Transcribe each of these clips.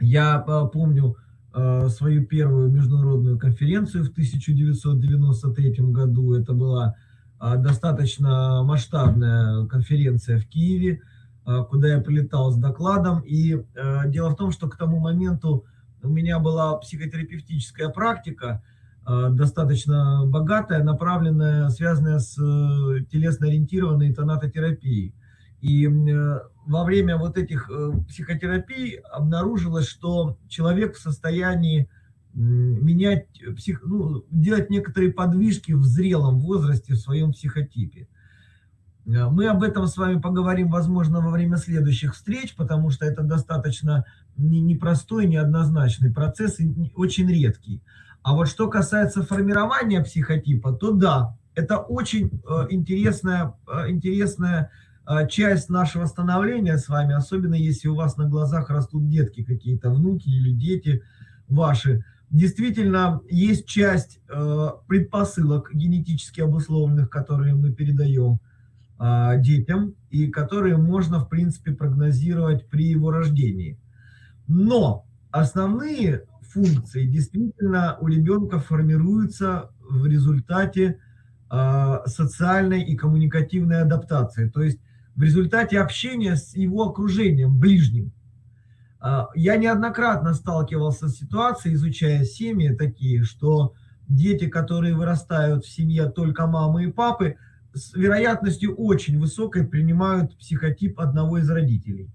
Я помню свою первую международную конференцию в 1993 году. Это была достаточно масштабная конференция в Киеве, куда я прилетал с докладом. И дело в том, что к тому моменту у меня была психотерапевтическая практика, достаточно богатая, направленная, связанная с э, телесно-ориентированной тонатотерапией. И во время вот этих э, психотерапий обнаружилось, что человек в состоянии менять, псих, ну, делать некоторые подвижки в зрелом возрасте в своем психотипе. Э, мы об этом с вами поговорим, возможно, во время следующих встреч, потому что это достаточно непростой, неоднозначный процесс и очень редкий. А вот что касается формирования психотипа, то да, это очень э, интересная, интересная часть нашего становления с вами, особенно если у вас на глазах растут детки какие-то, внуки или дети ваши, действительно есть часть э, предпосылок генетически обусловленных, которые мы передаем э, детям и которые можно, в принципе, прогнозировать при его рождении. Но основные функции действительно у ребенка формируются в результате э, социальной и коммуникативной адаптации. То есть в результате общения с его окружением, ближним. А, я неоднократно сталкивался с ситуацией, изучая семьи такие, что дети, которые вырастают в семье только мамы и папы, с вероятностью очень высокой принимают психотип одного из родителей.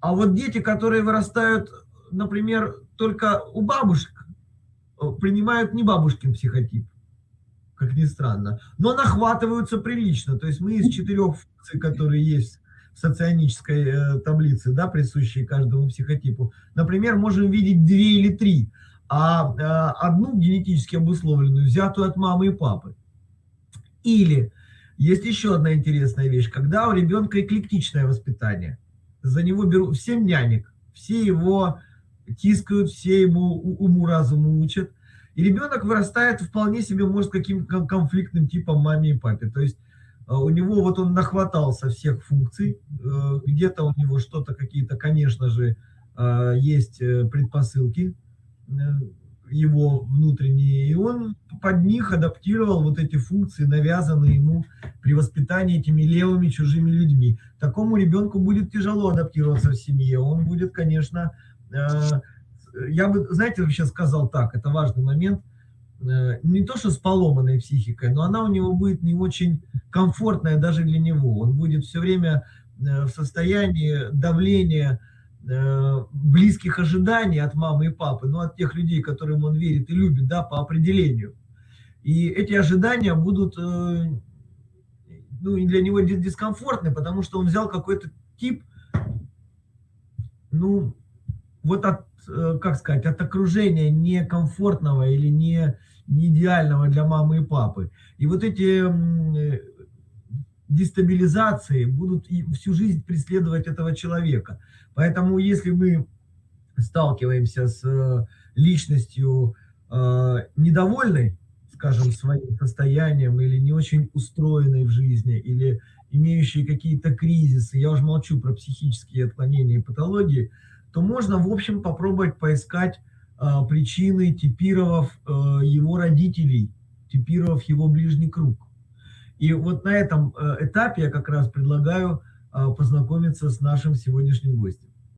А вот дети, которые вырастают, например, только у бабушек, э, принимают не бабушкин психотип как ни странно. Но нахватываются прилично. То есть мы из четырех функций, которые есть в соционической э, таблице, да, присущей каждому психотипу, например, можем видеть две или три, а э, одну генетически обусловленную, взятую от мамы и папы. Или есть еще одна интересная вещь, когда у ребенка эклектичное воспитание, за него берут всем нянек, все его тискают, все ему уму-разуму учат, и ребенок вырастает вполне себе, может, каким-то конфликтным типом маме и папе. То есть э, у него вот он нахватался всех функций, э, где-то у него что-то какие-то, конечно же, э, есть предпосылки его внутренние, и он под них адаптировал вот эти функции, навязанные ему при воспитании этими левыми чужими людьми. Такому ребенку будет тяжело адаптироваться в семье, он будет, конечно, я бы, знаете, вообще сказал так, это важный момент, э, не то что с поломанной психикой, но она у него будет не очень комфортная даже для него. Он будет все время э, в состоянии давления, э, близких ожиданий от мамы и папы, ну, от тех людей, которым он верит и любит, да, по определению. И эти ожидания будут, ну, для него дискомфортны, потому что он взял какой-то тип, ну, вот от Э, как сказать, от окружения некомфортного или не, не идеального для мамы и папы. И вот эти э, дестабилизации будут всю жизнь преследовать этого человека. Поэтому если мы сталкиваемся с э, личностью недовольной, скажем, своим состоянием, или не очень устроенной в жизни, или имеющей какие-то кризисы, я уже молчу про психические отклонения и патологии, то можно, в общем, попробовать поискать э, причины, типировав э, его родителей, типировав его ближний круг. И вот на этом э, этапе я как раз предлагаю э, познакомиться с нашим сегодняшним гостем.